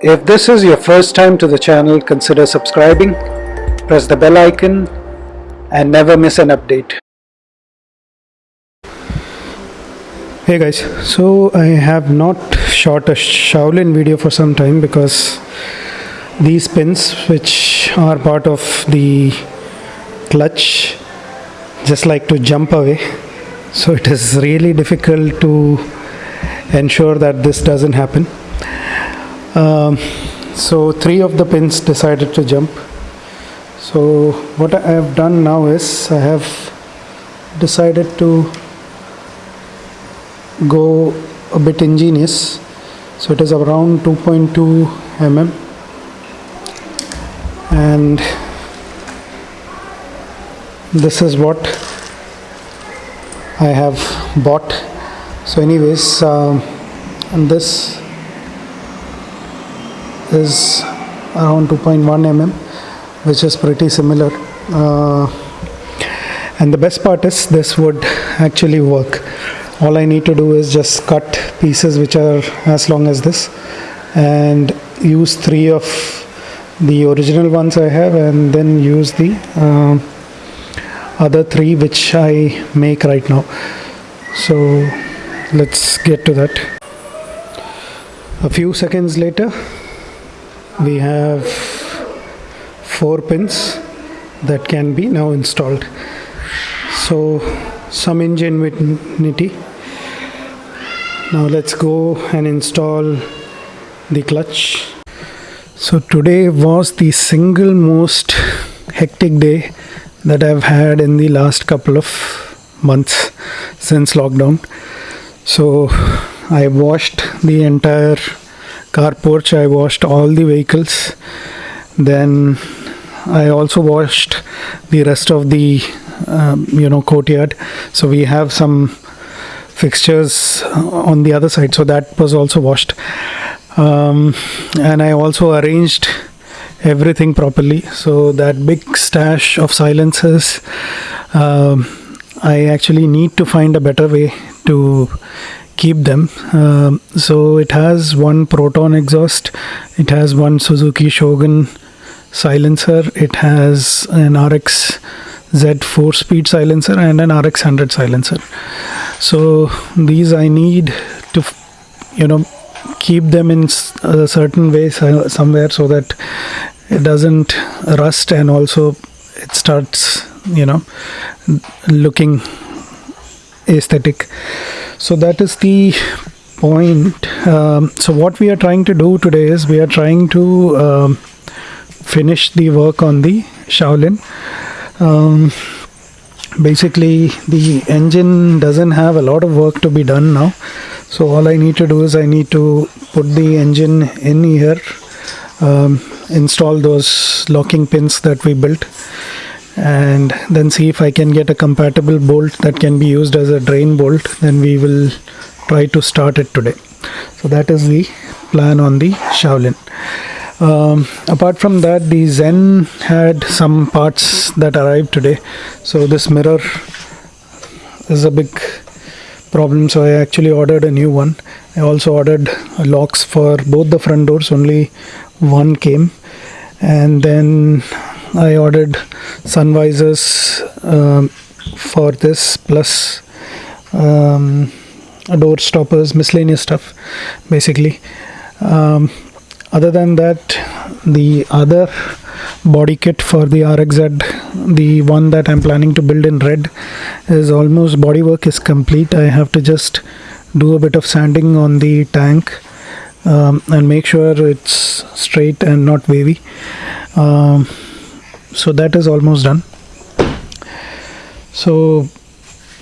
If this is your first time to the channel, consider subscribing, press the bell icon and never miss an update. Hey guys, so I have not shot a Shaolin video for some time because these pins which are part of the clutch just like to jump away. So it is really difficult to ensure that this doesn't happen um, so three of the pins decided to jump. So what I have done now is I have decided to go a bit ingenious. So it is around 2.2 mm. And this is what I have bought. So anyways um, and this is around 2.1 mm which is pretty similar. Uh, and the best part is this would actually work. All I need to do is just cut pieces which are as long as this and use three of the original ones I have and then use the uh, other three which I make right now. So let's get to that. A few seconds later we have four pins that can be now installed. So some ingenuity. Now let's go and install the clutch. So today was the single most hectic day that I've had in the last couple of months since lockdown. So I washed the entire car porch, I washed all the vehicles, then I also washed the rest of the um, you know courtyard. So we have some fixtures on the other side, so that was also washed. Um, and I also arranged everything properly so that big stash of silencers um, I actually need to find a better way to keep them. Um, so it has one proton exhaust it has one Suzuki Shogun silencer it has an RX Z 4 speed silencer and an RX 100 silencer. So these I need to you know keep them in a certain way somewhere so that it doesn't rust and also it starts you know looking aesthetic. So that is the point. Um, so what we are trying to do today is we are trying to um, finish the work on the Shaolin. Um, basically the engine doesn't have a lot of work to be done now. So all I need to do is I need to put the engine in here um, install those locking pins that we built and then see if I can get a compatible bolt that can be used as a drain bolt then we will try to start it today. So that is the plan on the Shaolin. Um, apart from that the Zen had some parts that arrived today. So this mirror is a big problem. So I actually ordered a new one. I also ordered locks for both the front doors. Only one came. And then I ordered sun visors um, for this plus um, door stoppers miscellaneous stuff basically. Um, other than that the other body kit for the RXZ the one that I'm planning to build in red is almost body work is complete. I have to just do a bit of sanding on the tank um, and make sure it's straight and not wavy. Um, so that is almost done. So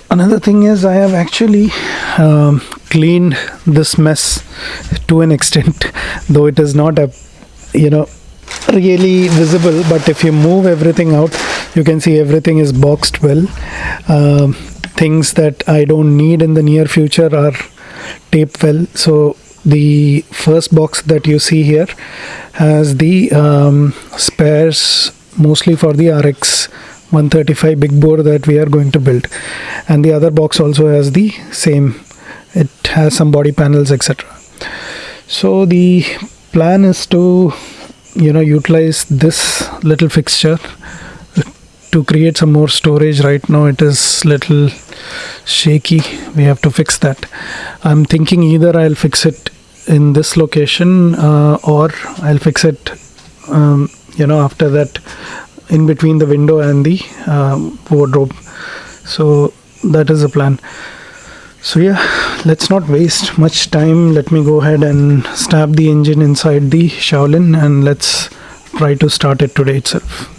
another thing is I have actually um, cleaned this mess to an extent though it is not a you know really visible but if you move everything out you can see everything is boxed well. Um, things that I don't need in the near future are taped well. So the first box that you see here has the um, spares mostly for the RX 135 big bore that we are going to build. And the other box also has the same. It has some body panels etc so the plan is to you know utilize this little fixture to create some more storage. Right now it is little shaky. We have to fix that. I'm thinking either i'll fix it in this location uh, or i'll fix it um, you know after that in between the window and the um, wardrobe. So that is the plan. So yeah let's not waste much time. Let me go ahead and stab the engine inside the Shaolin and let's try to start it today itself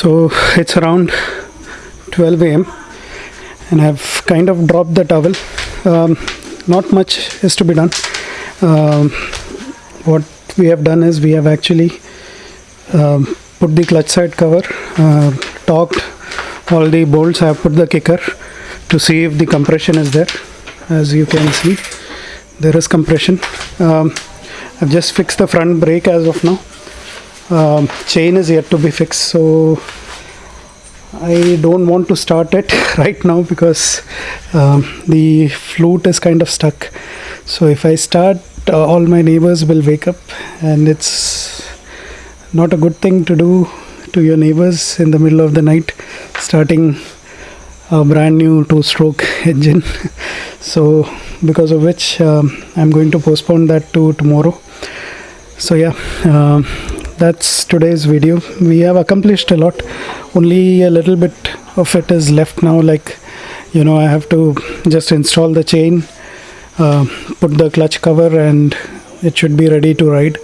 so it's around 12 a.m and i've kind of dropped the towel. Um, not much is to be done. Um, what we have done is we have actually um, put the clutch side cover uh, torqued all the bolts i have put the kicker to see if the compression is there. As you can see there is compression. Um, I've just fixed the front brake as of now um, chain is yet to be fixed so I don't want to start it right now because um, the flute is kind of stuck. So if I start uh, all my neighbors will wake up and it's not a good thing to do to your neighbors in the middle of the night starting a brand new two stroke engine. So because of which um, I'm going to postpone that to tomorrow. So yeah um, that's today's video. We have accomplished a lot. Only a little bit of it is left now like you know I have to just install the chain uh, put the clutch cover and it should be ready to ride.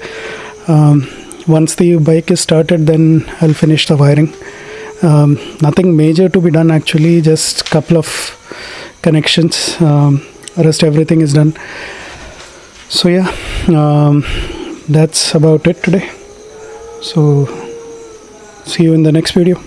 Um, once the bike is started then i'll finish the wiring. Um, nothing major to be done actually just couple of connections. Um, rest everything is done. So yeah um, that's about it today so see you in the next video